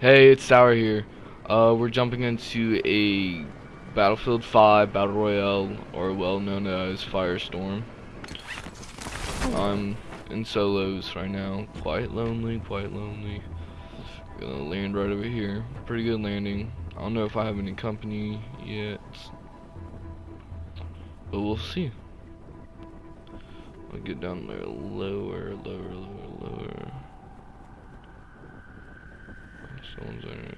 Hey, it's Sour here. Uh, we're jumping into a Battlefield 5 Battle Royale, or well known as Firestorm. I'm in solos right now. Quite lonely, quite lonely. Gonna land right over here. Pretty good landing. I don't know if I have any company yet. But we'll see. I'll get down there lower, lower, lower, lower. Someone's there.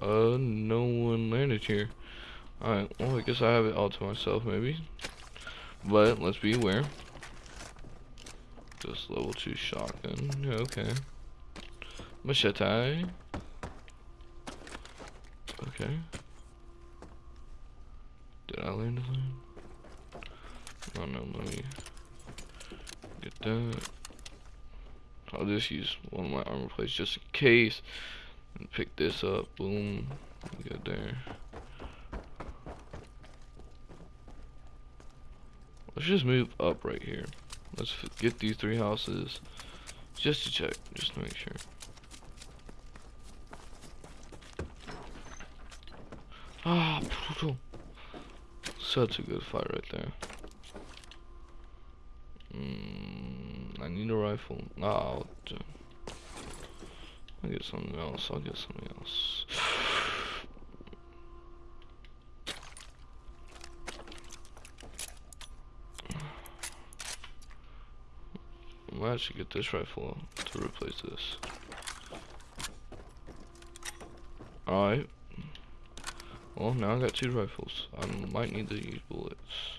Uh, no one landed here. Alright, well, I guess I have it all to myself, maybe. But, let's be aware. Just level 2 shotgun. Okay. Machete. Okay. Did I land a? Oh no, let me get that. I'll just use one of my armor plates just in case. And pick this up. Boom. Get there. Let's just move up right here. Let's get these three houses. Just to check. Just to make sure. Ah, brutal. Such a good fight right there. Mm, I need a rifle. I'll, I'll get something else. I'll get something else. I might actually get this rifle to replace this. Alright. Well, now I got two rifles. I might need to use bullets.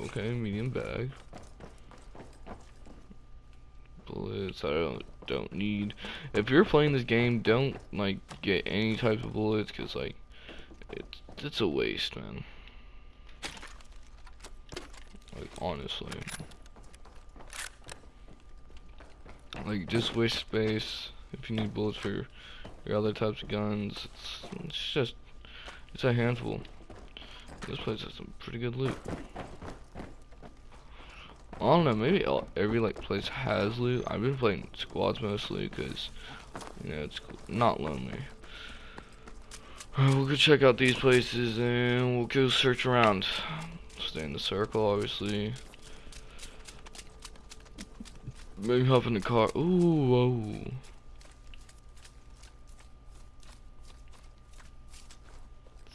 Okay, medium bag. Bullets I don't don't need. If you're playing this game, don't like get any type of bullets, cause like it's it's a waste, man. Like honestly, like just waste space. If you need bullets for your, your other types of guns, it's, it's just it's a handful. This place has some pretty good loot. I don't know, maybe every like place has loot. I've been playing squads mostly because you know it's not lonely. Right, we'll go check out these places and we'll go search around. Stay in the circle, obviously. Maybe hop in the car. Ooh, whoa.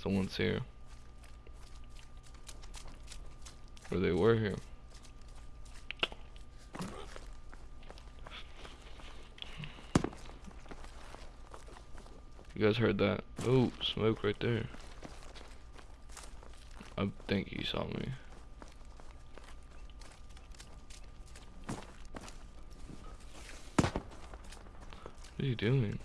Someone's here. Or they were here. You guys heard that? Oh, smoke right there. I think he saw me. What are you doing?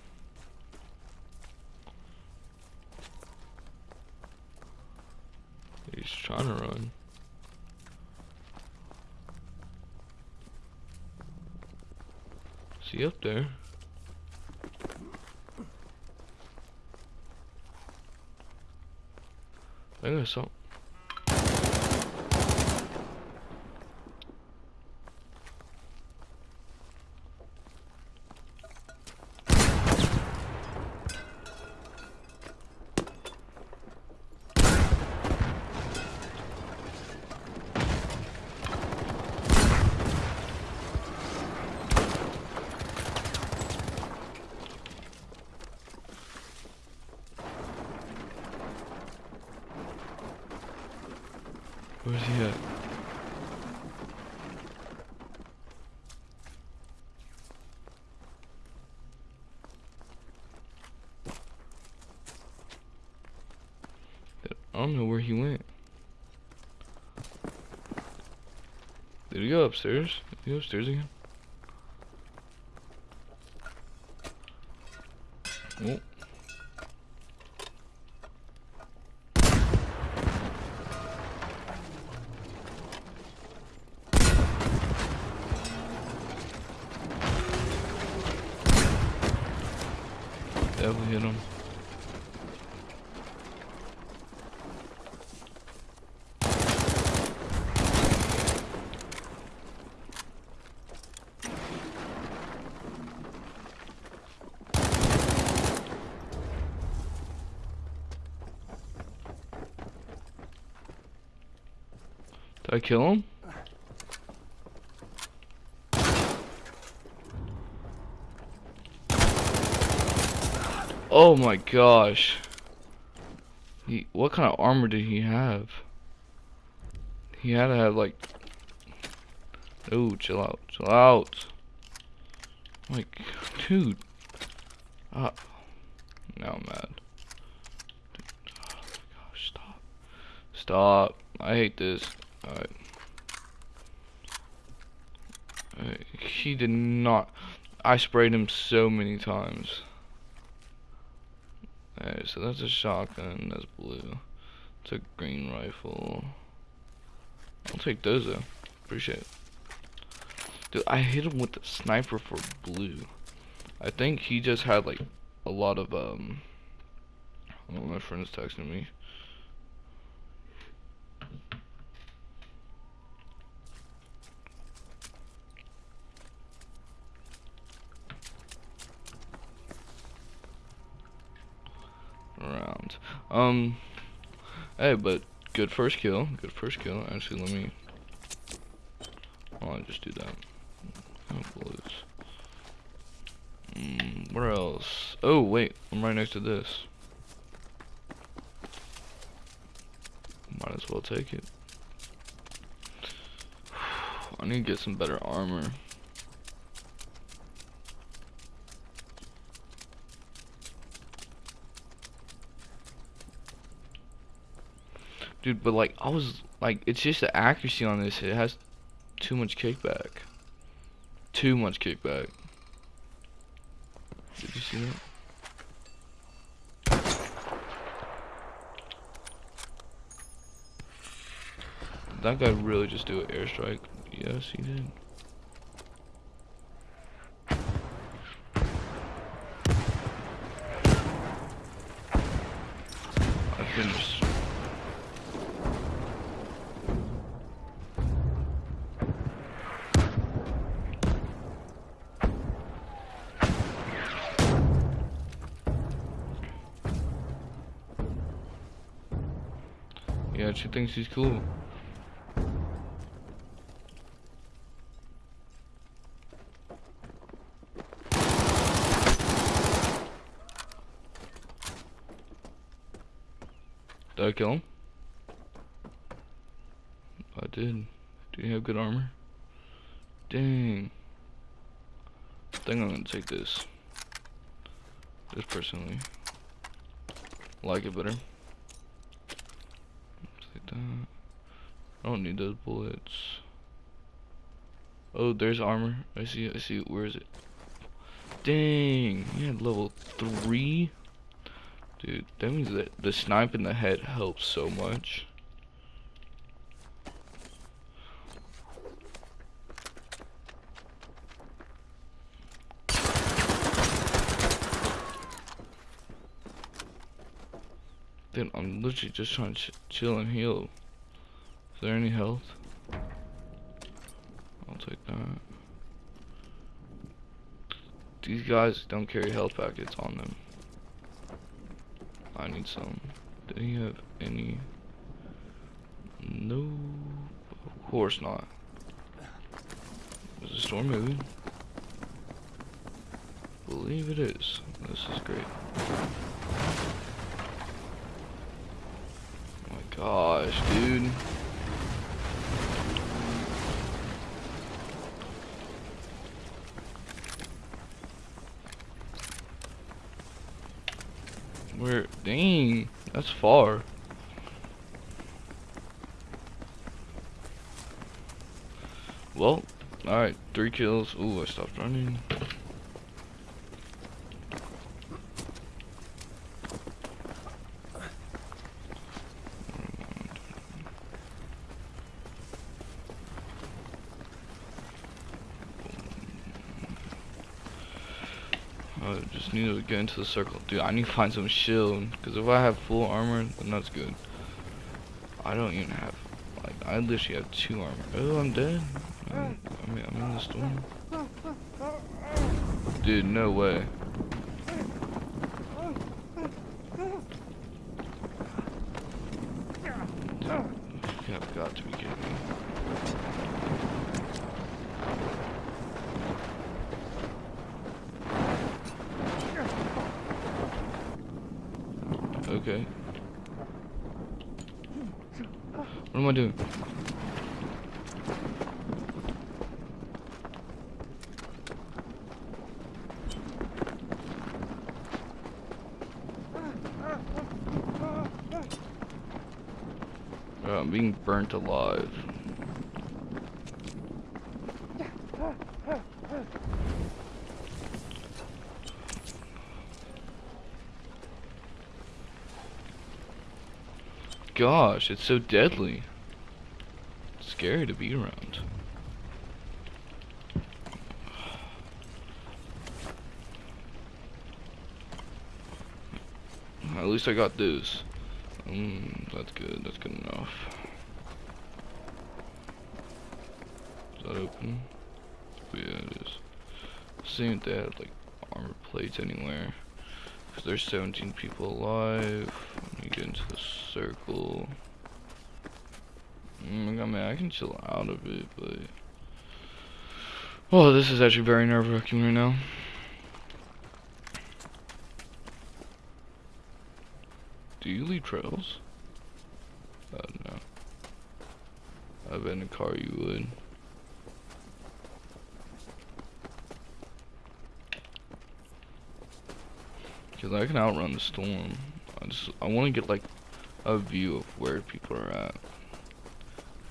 He's trying to run. Is he up there? I think Where's he at? I don't know where he went. Did he go upstairs? Did he go upstairs again? Oh. Definitely hit him. Did I kill him? Oh my gosh. He, what kind of armor did he have? He had to have like... Oh, chill out, chill out. Like, dude. Ah. Now I'm mad. Oh my gosh, stop. Stop. I hate this. Alright. Alright, He did not. I sprayed him so many times. Alright, so that's a shotgun, that's blue. It's a green rifle. I'll take those though. Appreciate it. Dude, I hit him with the sniper for blue. I think he just had like a lot of um oh, my friend's texting me. Around. Um hey but good first kill. Good first kill. Actually let me Oh, I'll just do that. Oh. Mm, where else? Oh, wait. I'm right next to this. Might as well take it. I need to get some better armor. Dude, but like, I was, like, it's just the accuracy on this. It has too much kickback. Too much kickback. Did you see that? That guy really just do an airstrike? Yes, he did. I finished. She thinks he's cool. Did I kill him? I did. Do you have good armor? Dang. I think I'm gonna take this. Just personally. Like it better. I don't need those bullets. Oh, there's armor. I see it. I see it. Where is it? Dang. You had level 3? Dude, that means that the snipe in the head helps so much. Dude, I'm literally just trying to chill and heal. Is there any health? I'll take that. These guys don't carry health packets on them. I need some. Did he have any? No. Of course not. Is the storm moving? Believe it is. This is great. Oh my gosh, dude. Where? Dang, that's far. Well, alright, three kills. Ooh, I stopped running. I just need to get into the circle. Dude, I need to find some shield. Because if I have full armor, then that's good. I don't even have, like, I literally have two armor. Oh, I'm dead. I'm, I mean, I'm in the storm. Dude, no way. Dude, you have got to be kidding me. Okay. What am I doing? Uh, I'm being burnt alive. Gosh, it's so deadly. It's scary to be around. At least I got this. Mm, that's good. That's good enough. Is that open? Yeah, it is. Seeing if they had like armor plates anywhere. Cause there's 17 people alive. Let me get into the circle. Mm, I mean, I can chill out of it, but. Oh, this is actually very nerve wracking right now. Do you leave trails? Uh, no. I bet in a car you would. Cause I can outrun the storm. I just I want to get like a view of where people are at.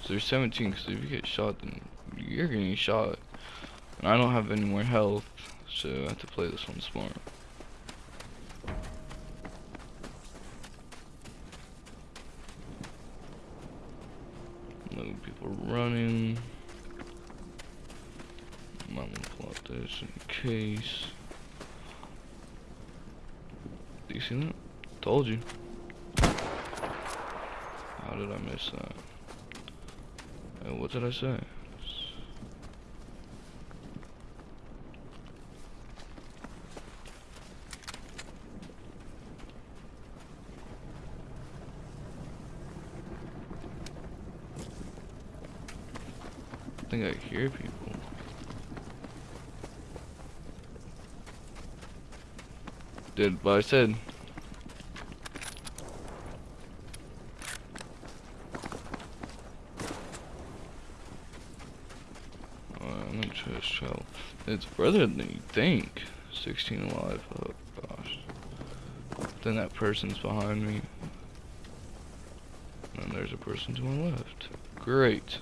So there's 17. Cause if you get shot, then you're getting shot. And I don't have any more health, so I have to play this one smart. No people running. To pull out this in case. You see that? Told you. How did I miss that? Uh, what did I say? I think I hear people. Did what I said. Uh, to show. It's further than you think. 16 alive. Oh gosh. Then that person's behind me. And there's a person to my left. Great.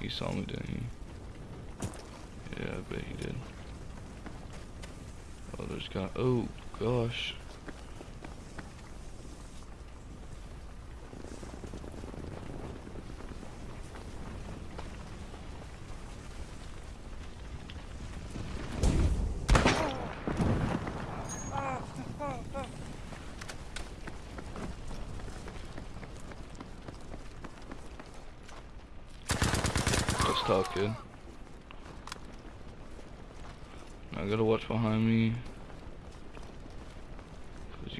He saw me, didn't he? Yeah, I bet he did. There's got. Oh, gosh. That's tough, kid. I gotta watch behind me.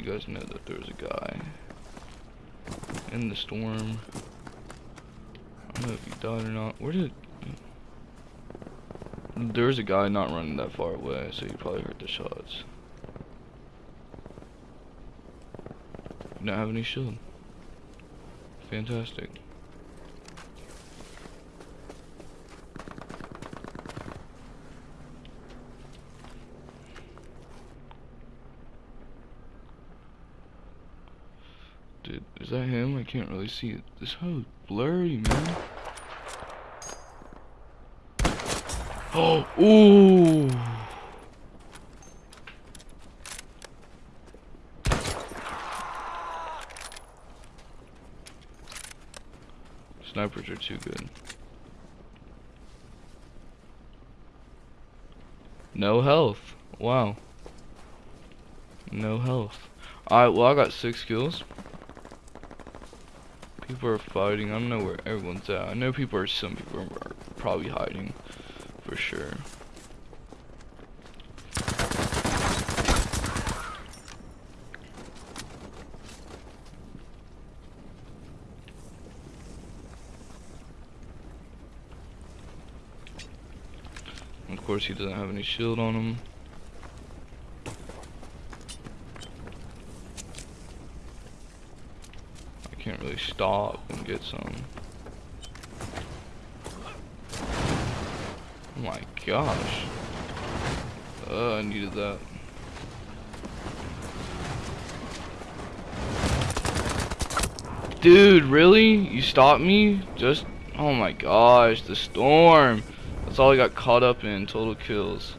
You guys know that there's a guy in the storm. I don't know if he died or not. Where did... There's a guy not running that far away, so he probably heard the shots. You don't have any shield. Fantastic. Is that him? I can't really see it. This hoe's blurry, man. Oh, ooh. Snipers are too good. No health. Wow. No health. Alright, well I got six kills. People are fighting. I don't know where everyone's at. I know people are some people are probably hiding for sure. Of course he doesn't have any shield on him. Can't really stop and get some. Oh my gosh. Uh, I needed that. Dude, really? You stopped me? Just, oh my gosh, the storm. That's all I got caught up in, total kills.